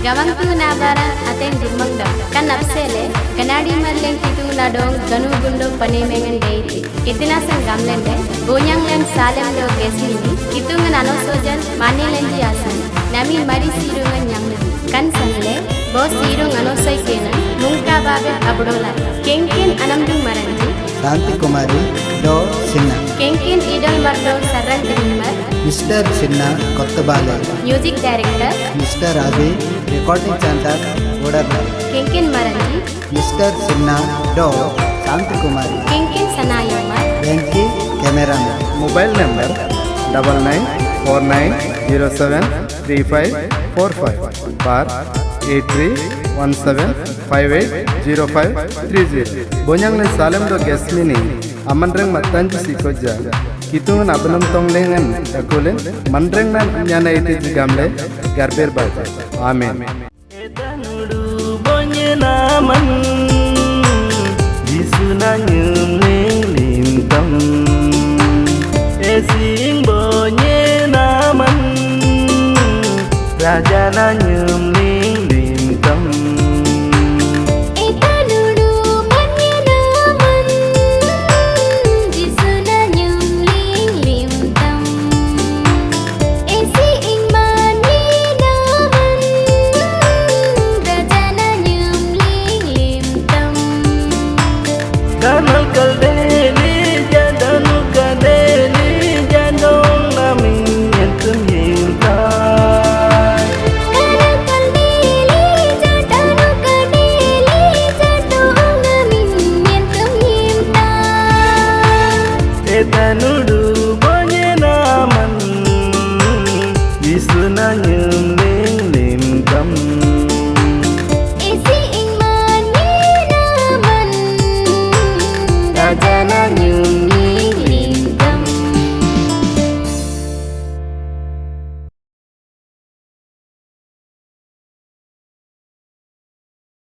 Gawang tu nabaran aten rumangda kan apsele ganadi marlen kitu na dong ganu gundo panemengen deiti. Idina sen gamlende bonyang lem salem lo kesini kitung nano sojan mane lenji asan. Nami mari sirungan nyamle kan sangle bo sirung anosai kenan mungka babe abdola. Kengken anamdung maranji. Tanti Kumari do Sinha. Kenkin Idol Mardo Saran Trimmer, Mr. Sinna Kottabale, Music Director, Mr. Ravi, Recording Center, Vodarla, Kenkin Maranji, Mr. Sinna Do, Santi Kumari, Kenkin Sanayamar, Venki Camera Mobile Number, Double Nine Four Nine Zero Seven Three Five Four Five, Bar Eight Three One Seven Five Eight Zero Five Three Zero. Bonyang le do guest mini. amandreng matan ci koja kitu na benam tong lengan akolen mandreng na nyana ite jigamle garber bata. Amin. edanudu bonyena man చేతనుడు భోజనామన్ విసునయం Lingam అజనయం